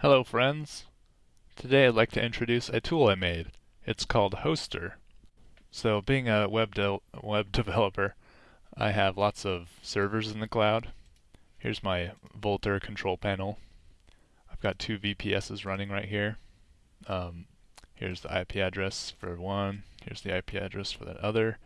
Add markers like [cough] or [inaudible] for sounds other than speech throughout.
Hello friends! Today I'd like to introduce a tool I made. It's called Hoster. So being a web, de web [laughs] developer, I have lots of servers in the cloud. Here's my Vultr control panel. I've got two VPSs running right here. Um, here's the IP address for one, here's the IP address for the other.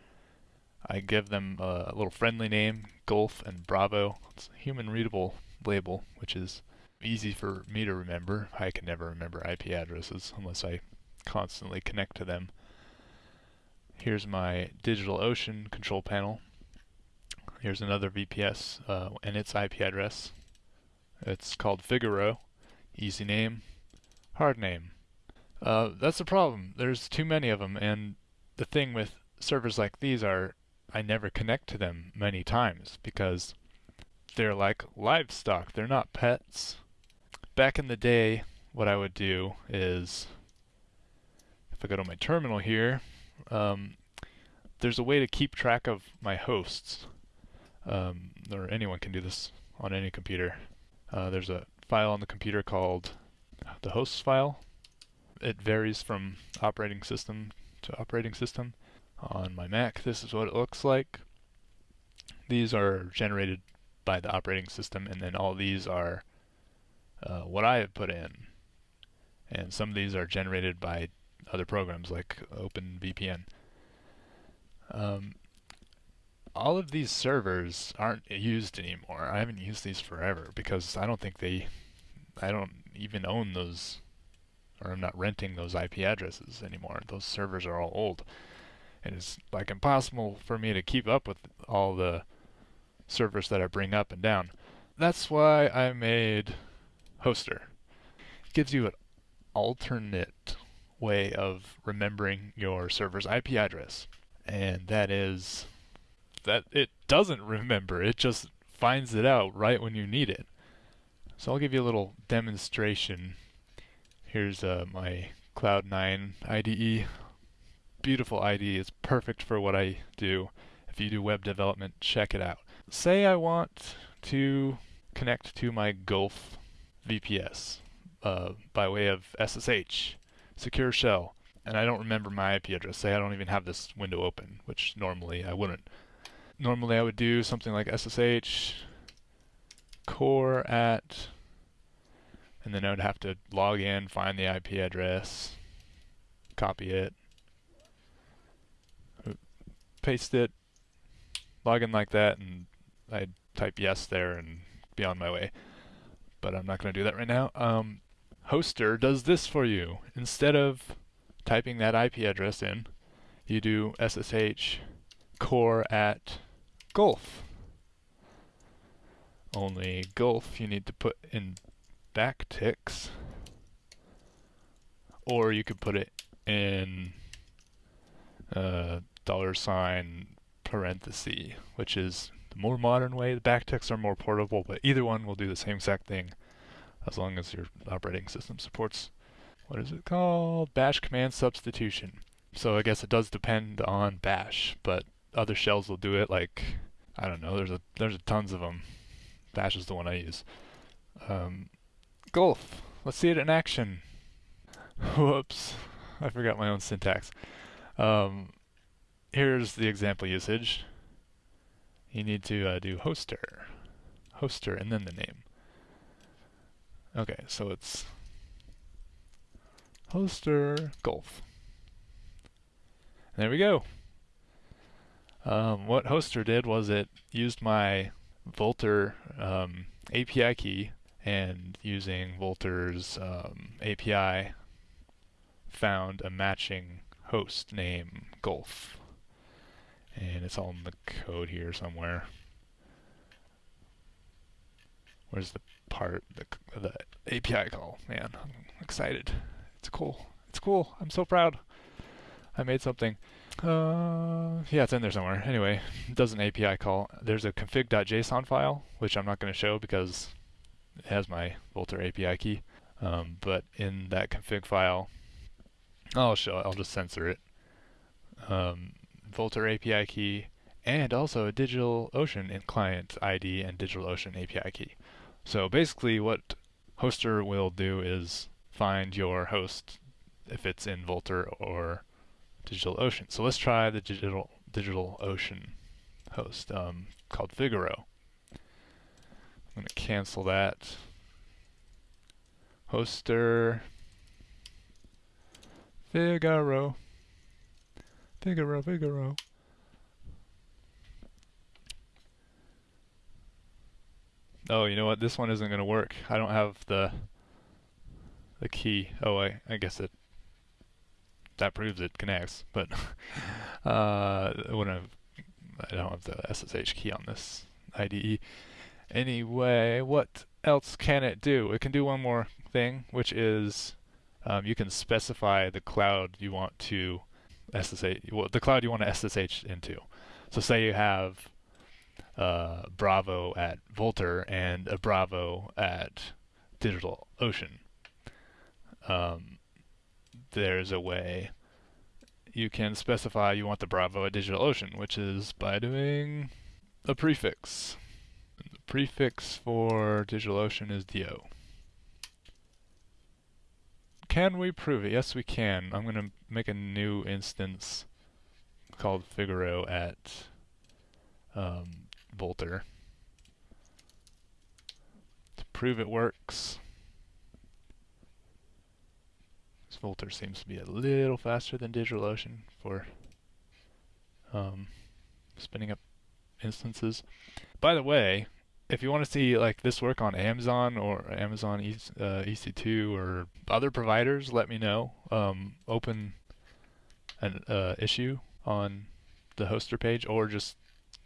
I give them a, a little friendly name, Golf and Bravo. It's a human readable label, which is easy for me to remember. I can never remember IP addresses unless I constantly connect to them. Here's my DigitalOcean control panel. Here's another VPS uh, and its IP address. It's called Figaro. Easy name, hard name. Uh, that's the problem. There's too many of them, and the thing with servers like these are I never connect to them many times because they're like livestock. They're not pets back in the day, what I would do is, if I go to my terminal here, um, there's a way to keep track of my hosts. Um, or anyone can do this on any computer. Uh, there's a file on the computer called the hosts file. It varies from operating system to operating system. On my Mac, this is what it looks like. These are generated by the operating system, and then all these are uh, what I have put in. And some of these are generated by other programs like OpenVPN. Um, all of these servers aren't used anymore. I haven't used these forever because I don't think they, I don't even own those, or I'm not renting those IP addresses anymore. Those servers are all old. And it's like impossible for me to keep up with all the servers that I bring up and down. That's why I made Hoster. It gives you an alternate way of remembering your server's IP address. And that is that it doesn't remember, it just finds it out right when you need it. So I'll give you a little demonstration. Here's uh, my Cloud9 IDE. Beautiful IDE, it's perfect for what I do. If you do web development, check it out. Say I want to connect to my Gulf VPS uh, by way of SSH, secure shell, and I don't remember my IP address. Say I don't even have this window open, which normally I wouldn't. Normally I would do something like SSH core at, and then I would have to log in, find the IP address, copy it, paste it, log in like that, and I'd type yes there and be on my way but I'm not going to do that right now. Um, Hoster does this for you. Instead of typing that IP address in, you do SSH core at Gulf. Only Gulf you need to put in backticks, or you could put it in uh, dollar sign parenthesis, which is the more modern way. The backticks are more portable, but either one will do the same exact thing as long as your operating system supports, what is it called? Bash command substitution. So I guess it does depend on bash, but other shells will do it like, I don't know, there's a there's a tons of them. Bash is the one I use. Um, Gulf. Let's see it in action. Whoops. I forgot my own syntax. Um, here's the example usage you need to uh, do hoster, hoster, and then the name. Okay, so it's hoster golf. There we go. Um, what hoster did was it used my Vultr um, API key and using Vultr's um, API found a matching host name Gulf and it's all in the code here somewhere. Where's the part, the, the API call? Man, I'm excited. It's cool. It's cool. I'm so proud. I made something. Uh, yeah, it's in there somewhere. Anyway, it does an API call. There's a config.json file, which I'm not going to show because it has my Vultr API key. Um, but in that config file, I'll show it. I'll just censor it. Um, Vultr API key, and also a DigitalOcean client ID and DigitalOcean API key. So basically what Hoster will do is find your host if it's in Vultr or DigitalOcean. So let's try the Digital DigitalOcean host um, called Figaro. I'm going to cancel that. Hoster Figaro. Figaro, Figaro. Oh, you know what? This one isn't going to work. I don't have the the key. Oh, I, I guess it that proves it connects, but [laughs] uh, I, I don't have the SSH key on this IDE. Anyway, what else can it do? It can do one more thing, which is um, you can specify the cloud you want to SSH, well, the cloud you want to SSH into. So say you have uh, Bravo at Vultr and a Bravo at DigitalOcean. Um, there's a way you can specify you want the Bravo at DigitalOcean, which is by doing a prefix. The prefix for DigitalOcean is DO. Can we prove it? Yes, we can. I'm going to make a new instance called Figaro at um, Vultr to prove it works. This Vultr seems to be a little faster than DigitalOcean for um, spinning up instances. By the way, if you want to see like this work on Amazon or Amazon e uh, EC2 or other providers, let me know. Um, open an uh, issue on the hoster page or just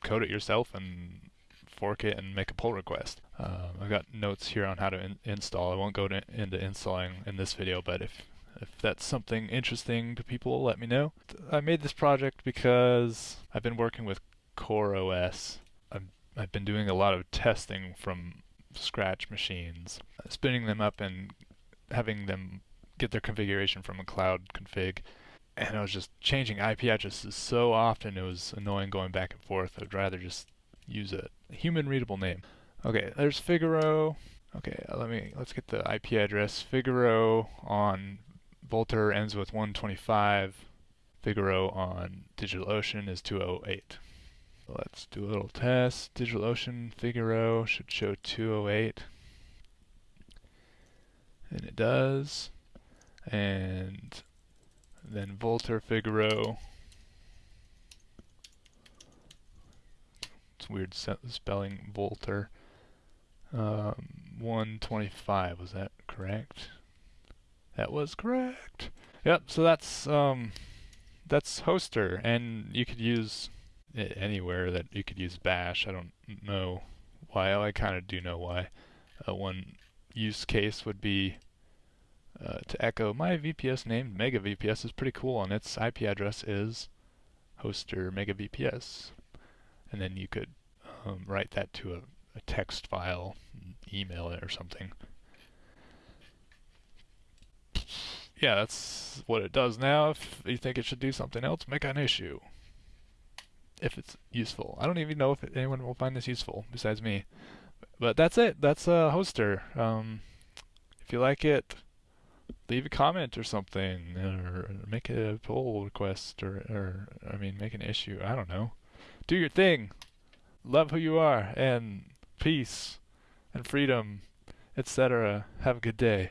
code it yourself and fork it and make a pull request. Um, I've got notes here on how to in install. I won't go to, into installing in this video, but if if that's something interesting to people, let me know. I made this project because I've been working with CoreOS I've been doing a lot of testing from scratch machines, spinning them up and having them get their configuration from a cloud config. And I was just changing IP addresses so often it was annoying going back and forth. I'd rather just use a human readable name. Okay, there's Figaro. Okay, uh, let me let's get the IP address. Figaro on Vultr ends with 125. Figaro on DigitalOcean is 208. Let's do a little test. DigitalOcean Figaro should show 208. And it does. And then Vultr Figaro. It's weird spelling Vultr. Um, 125, was that correct? That was correct. Yep, so that's um, that's Hoster, and you could use anywhere that you could use bash. I don't know why. I kind of do know why. Uh, one use case would be uh, to echo my VPS named Mega VPS is pretty cool and its IP address is hoster Mega VPS. And then you could um, write that to a, a text file, email it or something. Yeah, that's what it does now. If you think it should do something else, make an issue if it's useful. I don't even know if anyone will find this useful besides me. But that's it. That's a hoster. Um, if you like it, leave a comment or something, or make a pull request, or, or I mean, make an issue. I don't know. Do your thing. Love who you are, and peace, and freedom, etc. Have a good day.